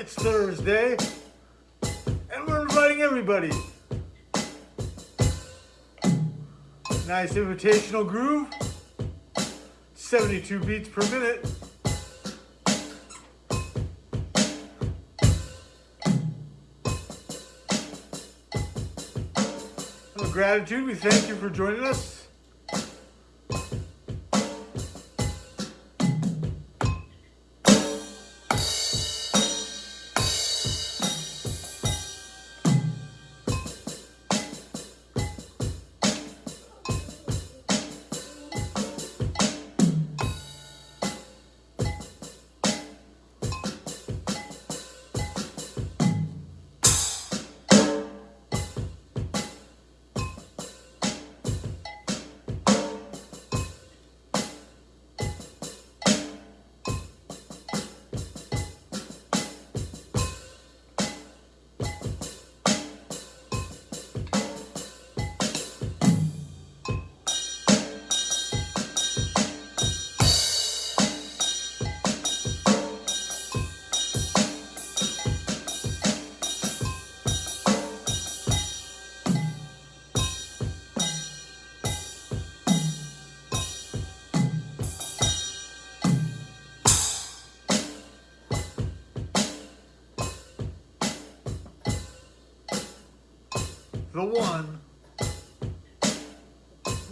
It's Thursday, and we're inviting everybody. Nice invitational groove, 72 beats per minute. Gratitude, we thank you for joining us. The one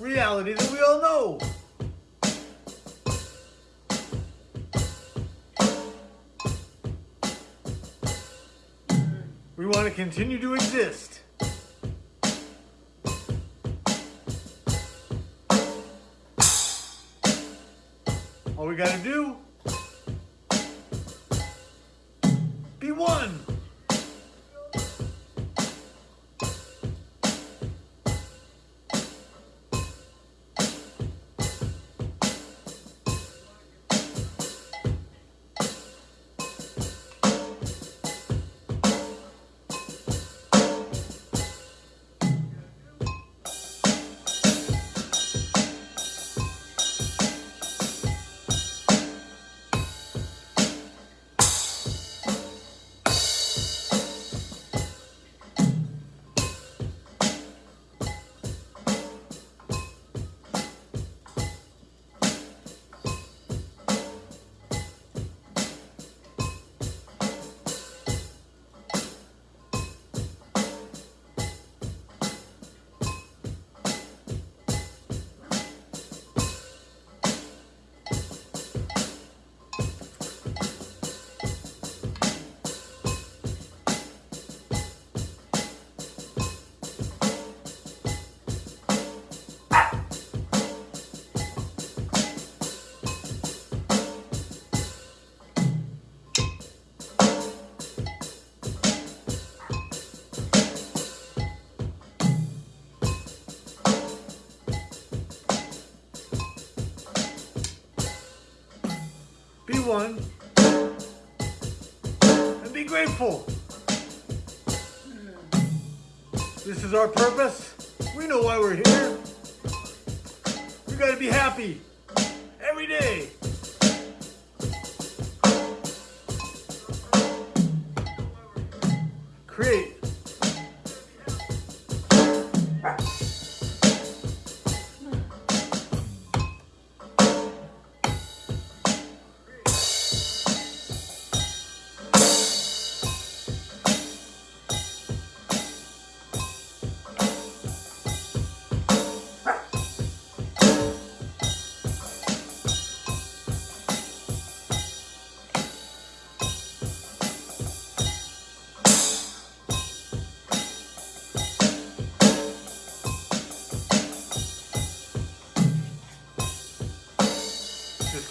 reality that we all know. We want to continue to exist. All we got to do, be one. Is our purpose. We know why we're here. We gotta be happy every day. Create.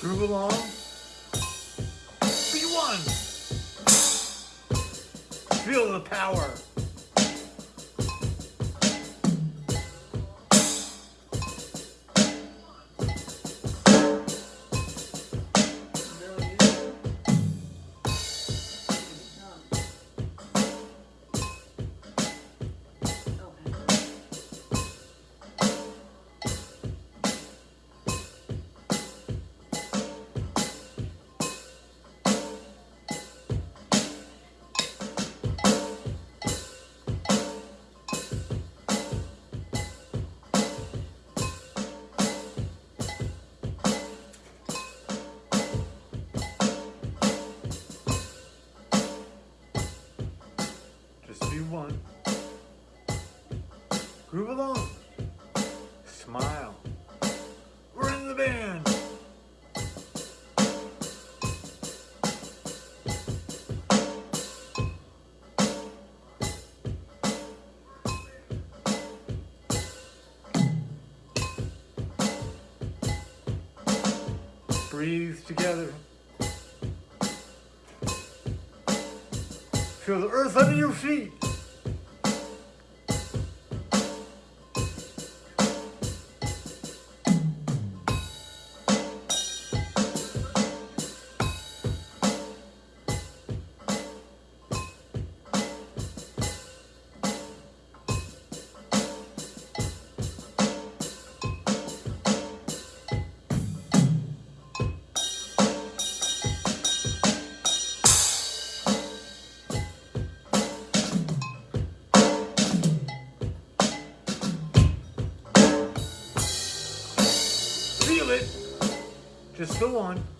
Groove along. Be one. Feel the power. Groove along. Smile. We're in the band. Breathe together. Feel the earth under your feet. It. Just go on.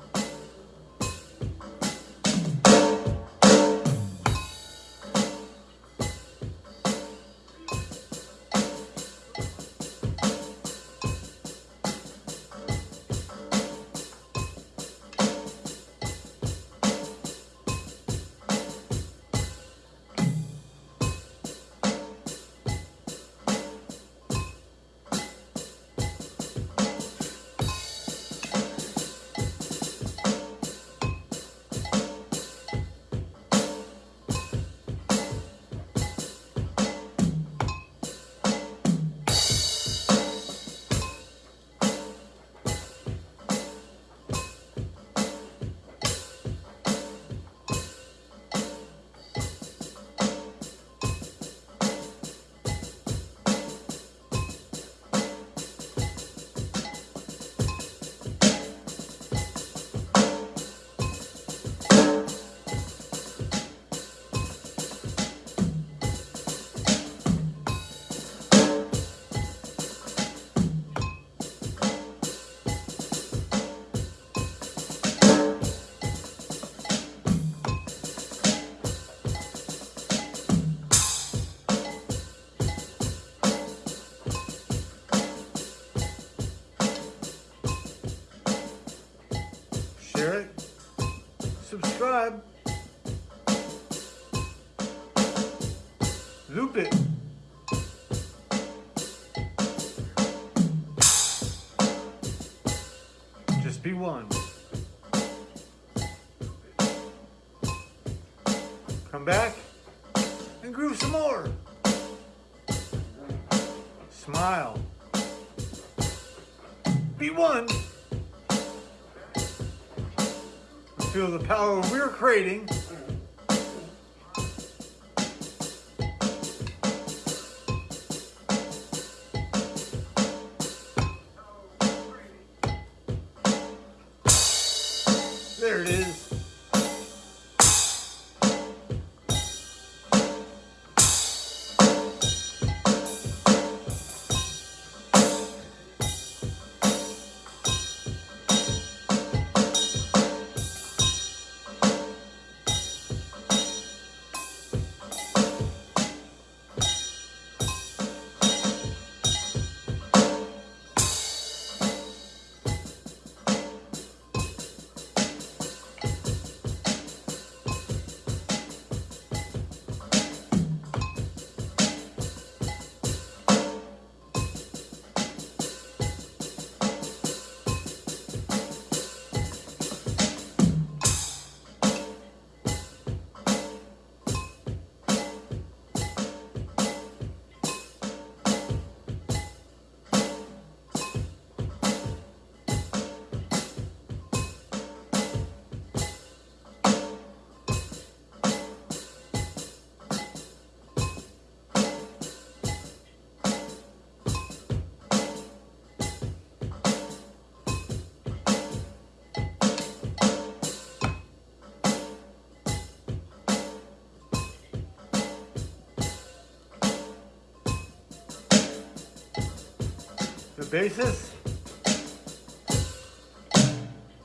Loop it. Just be one. Come back and groove some more. Smile. Be one. Feel the power we're creating.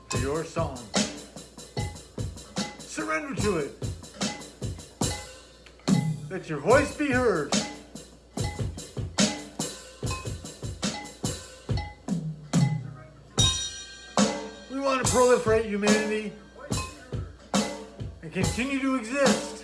to your song. Surrender to it. Let your voice be heard. We want to proliferate humanity and continue to exist.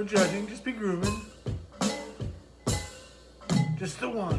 No judging, just be grooving. Just the one.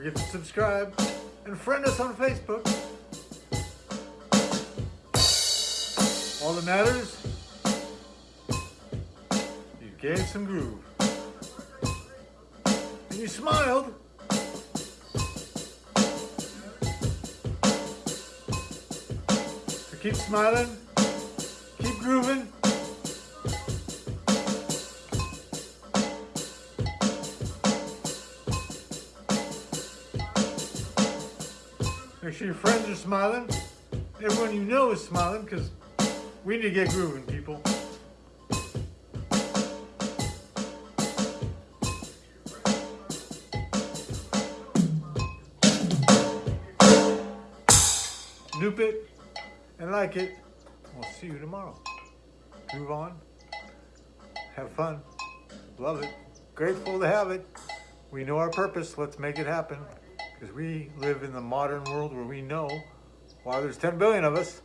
Forget to subscribe and friend us on Facebook. All that matters, you gave some groove. And you smiled. So keep smiling, keep grooving. Make sure your friends are smiling. Everyone you know is smiling because we need to get grooving, people. Noop it and like it. We'll see you tomorrow. Move on. Have fun. Love it. Grateful to have it. We know our purpose. Let's make it happen. Because we live in the modern world where we know why there's 10 billion of us.